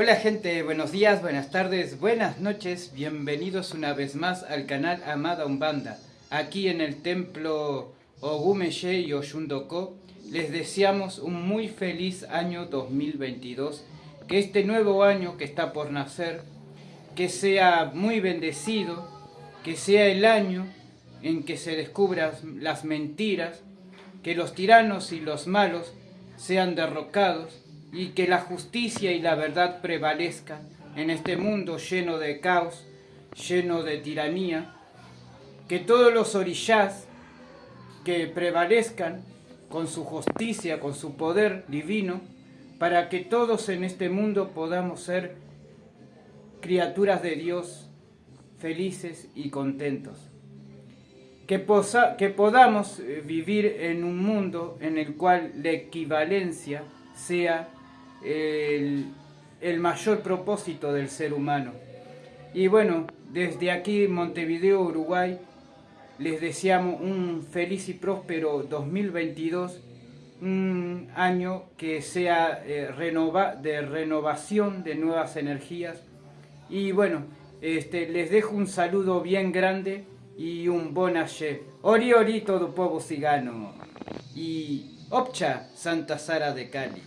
Hola gente, buenos días, buenas tardes, buenas noches, bienvenidos una vez más al canal Amada Umbanda. Aquí en el templo Ogumeye y Oshundoko les deseamos un muy feliz año 2022. Que este nuevo año que está por nacer, que sea muy bendecido, que sea el año en que se descubran las mentiras, que los tiranos y los malos sean derrocados y que la justicia y la verdad prevalezcan en este mundo lleno de caos, lleno de tiranía, que todos los orillás que prevalezcan con su justicia, con su poder divino, para que todos en este mundo podamos ser criaturas de Dios felices y contentos. Que, que podamos eh, vivir en un mundo en el cual la equivalencia sea el, mayor propósito del ser humano. Y bueno, desde aquí Montevideo, Uruguay, les deseamos un feliz y próspero 2022, un año que sea eh, de renovación de nuevas energías. Y bueno, este, les dejo un saludo bien grande y un bon Ori ori todo pueblo cigano. Y opcha Santa Sara de Cali.